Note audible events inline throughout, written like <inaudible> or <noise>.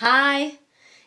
Hi,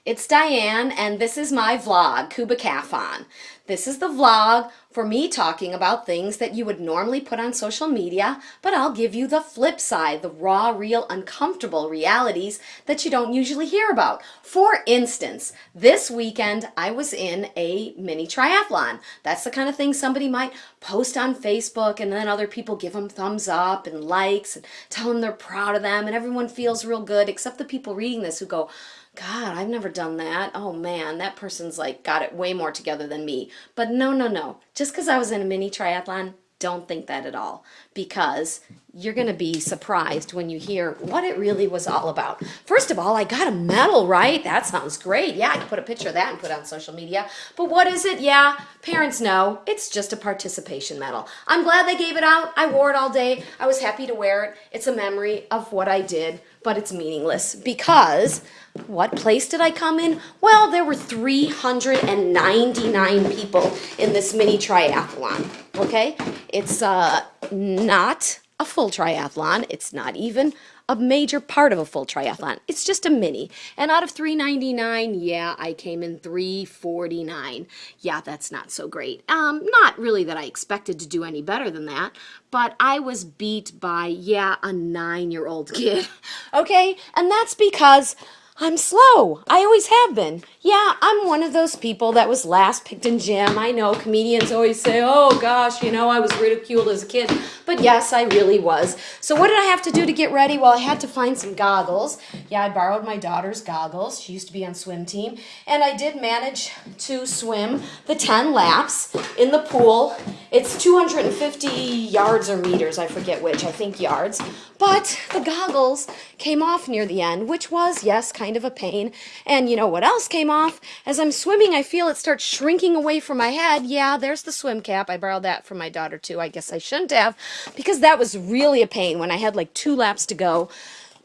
it's Diane and this is my vlog, Kubacafon. This is the vlog for me talking about things that you would normally put on social media, but I'll give you the flip side, the raw, real, uncomfortable realities that you don't usually hear about. For instance, this weekend I was in a mini triathlon. That's the kind of thing somebody might post on Facebook and then other people give them thumbs up and likes and tell them they're proud of them and everyone feels real good except the people reading this who go, God, I've never done that. Oh man, that person's like got it way more together than me. But no, no, no. Just because I was in a mini triathlon, don't think that at all because you're going to be surprised when you hear what it really was all about. First of all, I got a medal, right? That sounds great. Yeah, I can put a picture of that and put it on social media. But what is it? Yeah, parents know. It's just a participation medal. I'm glad they gave it out. I wore it all day. I was happy to wear it. It's a memory of what I did, but it's meaningless because what place did I come in? Well, there were 399 people in this mini triathlon, okay? It's uh, not a full triathlon. It's not even a major part of a full triathlon. It's just a mini. And out of 399, yeah, I came in 349. Yeah, that's not so great. Um, not really that I expected to do any better than that, but I was beat by, yeah, a nine-year-old kid. <laughs> okay? And that's because I'm slow. I always have been. Yeah, I'm one of those people that was last picked in gym. I know comedians always say, oh gosh, you know, I was ridiculed as a kid. But yes, I really was. So what did I have to do to get ready? Well, I had to find some goggles. Yeah, I borrowed my daughter's goggles. She used to be on swim team. And I did manage to swim the 10 laps in the pool. It's 250 yards or meters, I forget which, I think yards. But the goggles came off near the end, which was, yes, kind of a pain. And you know what else came off? As I'm swimming, I feel it start shrinking away from my head. Yeah, there's the swim cap. I borrowed that from my daughter too. I guess I shouldn't have because that was really a pain when I had like two laps to go.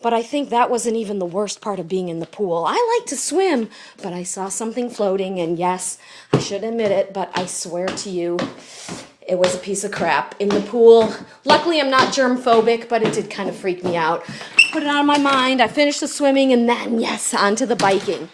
But I think that wasn't even the worst part of being in the pool. I like to swim, but I saw something floating, and yes, I should admit it, but I swear to you, it was a piece of crap in the pool. Luckily, I'm not germ phobic, but it did kind of freak me out. Put it out of my mind. I finished the swimming and then, yes, onto the biking.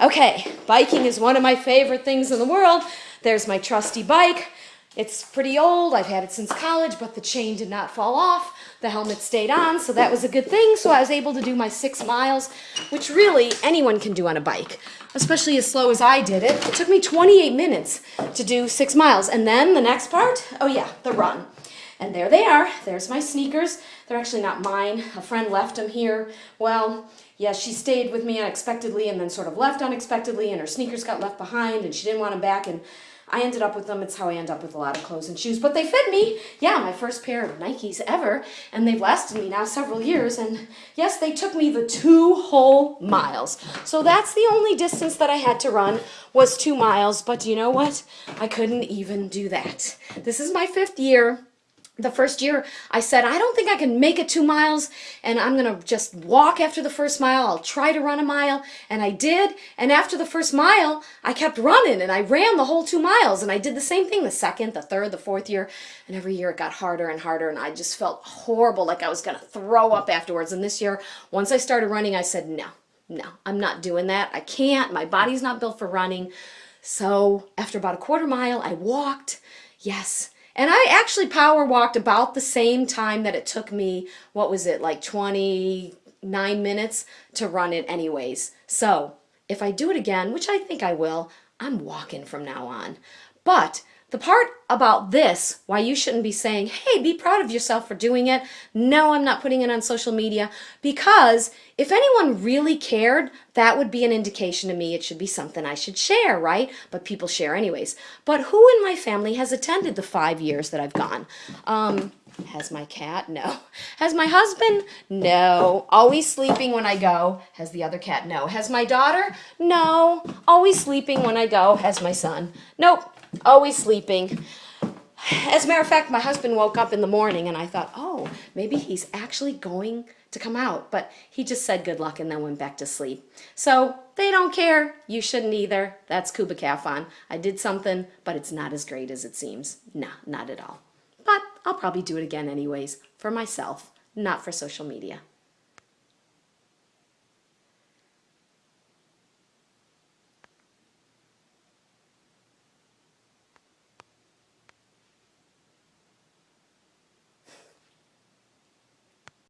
Okay, biking is one of my favorite things in the world. There's my trusty bike. It's pretty old. I've had it since college, but the chain did not fall off. The helmet stayed on, so that was a good thing. So I was able to do my six miles, which really anyone can do on a bike, especially as slow as I did it. It took me 28 minutes to do six miles. And then the next part, oh yeah, the run. And there they are. There's my sneakers. They're actually not mine. A friend left them here. Well, yeah, she stayed with me unexpectedly and then sort of left unexpectedly and her sneakers got left behind and she didn't want them back and I ended up with them. It's how I end up with a lot of clothes and shoes, but they fit me. Yeah, my first pair of Nikes ever, and they've lasted me now several years. And yes, they took me the two whole miles. So that's the only distance that I had to run was two miles. But you know what? I couldn't even do that. This is my fifth year the first year I said, I don't think I can make it two miles and I'm going to just walk after the first mile. I'll try to run a mile. And I did. And after the first mile, I kept running and I ran the whole two miles. And I did the same thing the second, the third, the fourth year. And every year it got harder and harder. And I just felt horrible, like I was going to throw up afterwards. And this year, once I started running, I said, no, no, I'm not doing that. I can't. My body's not built for running. So after about a quarter mile, I walked. Yes, and I actually power walked about the same time that it took me, what was it, like 29 minutes to run it anyways. So if I do it again, which I think I will, I'm walking from now on. But the part about this, why you shouldn't be saying, hey, be proud of yourself for doing it. No, I'm not putting it on social media because if anyone really cared, that would be an indication to me it should be something I should share, right? But people share anyways. But who in my family has attended the five years that I've gone? Um, has my cat? No. <laughs> Has my husband? No. Always sleeping when I go. Has the other cat? No. Has my daughter? No. Always sleeping when I go. Has my son? Nope always sleeping. As a matter of fact, my husband woke up in the morning and I thought, oh, maybe he's actually going to come out. But he just said good luck and then went back to sleep. So they don't care. You shouldn't either. That's Kubacafon. I did something, but it's not as great as it seems. No, not at all. I'll probably do it again anyways, for myself, not for social media.